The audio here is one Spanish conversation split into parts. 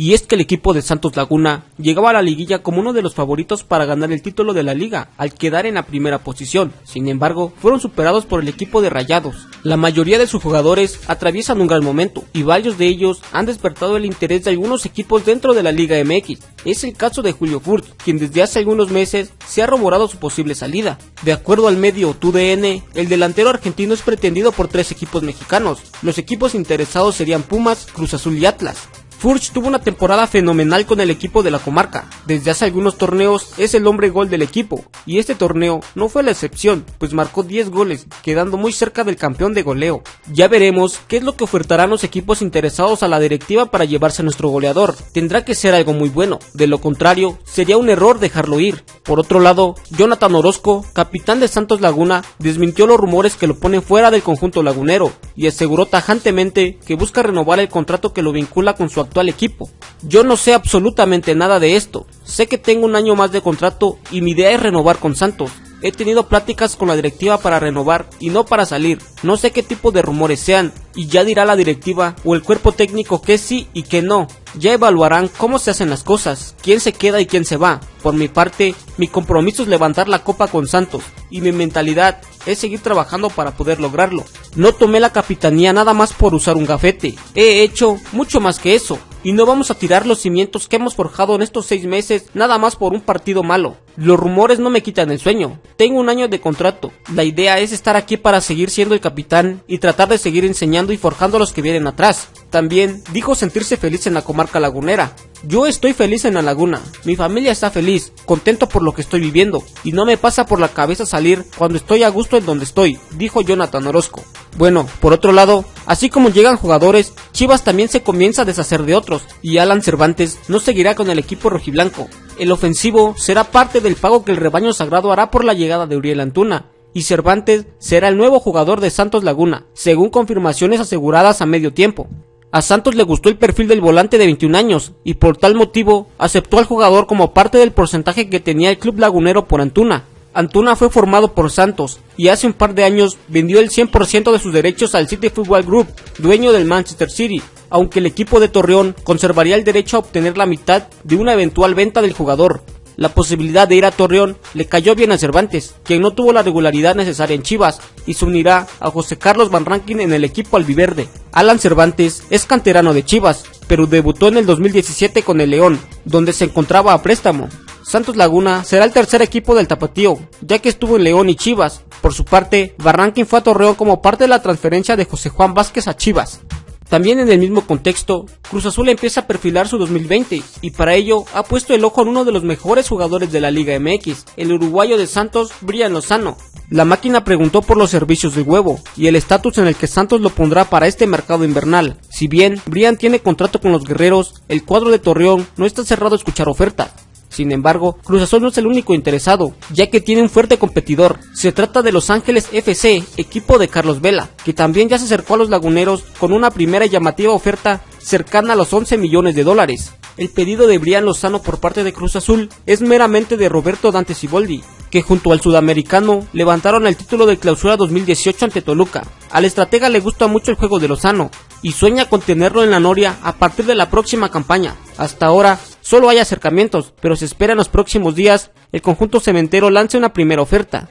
Y es que el equipo de Santos Laguna llegaba a la liguilla como uno de los favoritos para ganar el título de la liga, al quedar en la primera posición. Sin embargo, fueron superados por el equipo de Rayados. La mayoría de sus jugadores atraviesan un gran momento y varios de ellos han despertado el interés de algunos equipos dentro de la Liga MX. Es el caso de Julio Furt, quien desde hace algunos meses se ha rumorado su posible salida. De acuerdo al medio TUDN, el delantero argentino es pretendido por tres equipos mexicanos. Los equipos interesados serían Pumas, Cruz Azul y Atlas. Furch tuvo una temporada fenomenal con el equipo de la comarca. Desde hace algunos torneos es el hombre gol del equipo, y este torneo no fue la excepción, pues marcó 10 goles, quedando muy cerca del campeón de goleo. Ya veremos qué es lo que ofertarán los equipos interesados a la directiva para llevarse a nuestro goleador. Tendrá que ser algo muy bueno, de lo contrario, sería un error dejarlo ir. Por otro lado, Jonathan Orozco, capitán de Santos Laguna, desmintió los rumores que lo ponen fuera del conjunto lagunero, y aseguró tajantemente que busca renovar el contrato que lo vincula con su actual equipo. Yo no sé absolutamente nada de esto, sé que tengo un año más de contrato y mi idea es renovar con Santos. He tenido pláticas con la directiva para renovar y no para salir. No sé qué tipo de rumores sean y ya dirá la directiva o el cuerpo técnico que sí y que no. Ya evaluarán cómo se hacen las cosas, quién se queda y quién se va. Por mi parte, mi compromiso es levantar la copa con Santos y mi mentalidad es seguir trabajando para poder lograrlo. No tomé la capitanía nada más por usar un gafete. He hecho mucho más que eso y no vamos a tirar los cimientos que hemos forjado en estos seis meses nada más por un partido malo. Los rumores no me quitan el sueño. Tengo un año de contrato. La idea es estar aquí para seguir siendo el capitán y tratar de seguir enseñando y forjando a los que vienen atrás. También dijo sentirse feliz en la comarca lagunera. Yo estoy feliz en la laguna, mi familia está feliz, contento por lo que estoy viviendo, y no me pasa por la cabeza salir cuando estoy a gusto en donde estoy, dijo Jonathan Orozco. Bueno, por otro lado, así como llegan jugadores, Chivas también se comienza a deshacer de otros, y Alan Cervantes no seguirá con el equipo rojiblanco. El ofensivo será parte del pago que el rebaño sagrado hará por la llegada de Uriel Antuna, y Cervantes será el nuevo jugador de Santos Laguna, según confirmaciones aseguradas a medio tiempo. A Santos le gustó el perfil del volante de 21 años y por tal motivo aceptó al jugador como parte del porcentaje que tenía el club lagunero por Antuna. Antuna fue formado por Santos y hace un par de años vendió el 100% de sus derechos al City Football Group, dueño del Manchester City, aunque el equipo de Torreón conservaría el derecho a obtener la mitad de una eventual venta del jugador. La posibilidad de ir a Torreón le cayó bien a Cervantes, quien no tuvo la regularidad necesaria en Chivas y se unirá a José Carlos Van en el equipo albiverde. Alan Cervantes es canterano de Chivas, pero debutó en el 2017 con el León, donde se encontraba a préstamo. Santos Laguna será el tercer equipo del Tapatío, ya que estuvo en León y Chivas. Por su parte, Barranquín fue a Torreón como parte de la transferencia de José Juan Vázquez a Chivas. También en el mismo contexto, Cruz Azul empieza a perfilar su 2020 y para ello ha puesto el ojo en uno de los mejores jugadores de la Liga MX, el uruguayo de Santos, Brian Lozano. La máquina preguntó por los servicios del huevo y el estatus en el que Santos lo pondrá para este mercado invernal. Si bien Brian tiene contrato con los guerreros, el cuadro de Torreón no está cerrado a escuchar ofertas. Sin embargo, Cruz Azul no es el único interesado, ya que tiene un fuerte competidor. Se trata de Los Ángeles FC, equipo de Carlos Vela, que también ya se acercó a los laguneros con una primera llamativa oferta cercana a los 11 millones de dólares. El pedido de Brian Lozano por parte de Cruz Azul es meramente de Roberto Dante Siboldi, que junto al sudamericano levantaron el título de clausura 2018 ante Toluca. Al estratega le gusta mucho el juego de Lozano y sueña con tenerlo en la Noria a partir de la próxima campaña. Hasta ahora solo hay acercamientos, pero se espera en los próximos días el conjunto cementero lance una primera oferta.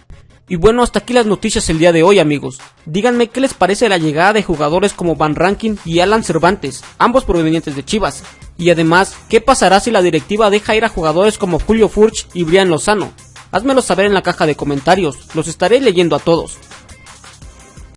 Y bueno, hasta aquí las noticias el día de hoy amigos. Díganme qué les parece la llegada de jugadores como Van Rankin y Alan Cervantes, ambos provenientes de Chivas. Y además, ¿qué pasará si la directiva deja ir a jugadores como Julio Furch y Brian Lozano? Házmelo saber en la caja de comentarios, los estaré leyendo a todos.